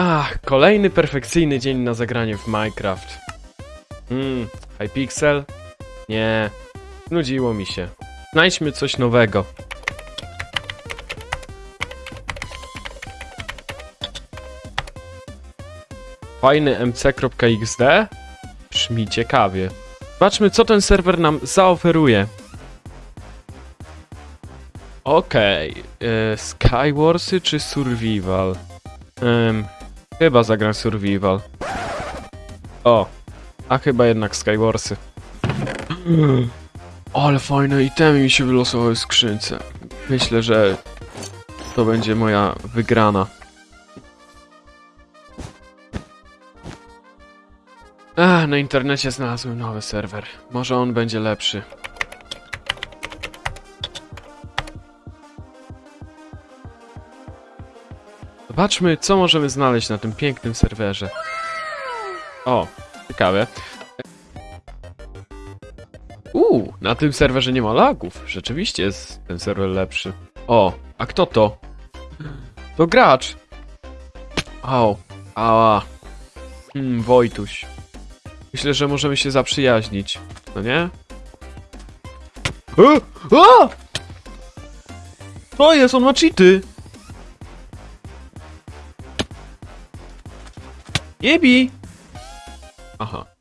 Ach, kolejny perfekcyjny dzień na zagranie w Minecraft. Hmm, Hypixel? Nie, nudziło mi się. Znajdźmy coś nowego. Fajny mc.xd? Brzmi ciekawie. Zobaczmy, co ten serwer nam zaoferuje. Okej, okay. Skywarsy czy Survival? Chyba zagram Survival. O, a chyba jednak Skywarsy. Ale fajne itemy mi się wylosowały w skrzynce. Myślę, że to będzie moja wygrana. Ach, na internecie znalazłem nowy serwer. Może on będzie lepszy. Zobaczmy, co możemy znaleźć na tym pięknym serwerze. O, ciekawe. Uuu, na tym serwerze nie ma lagów. Rzeczywiście jest ten serwer lepszy. O, a kto to? To gracz. Au, ała. Hmm, Wojtuś. Myślę, że możemy się zaprzyjaźnić. No nie? E, a! To jest, on ma cheaty! 也比啊哈。Uh huh.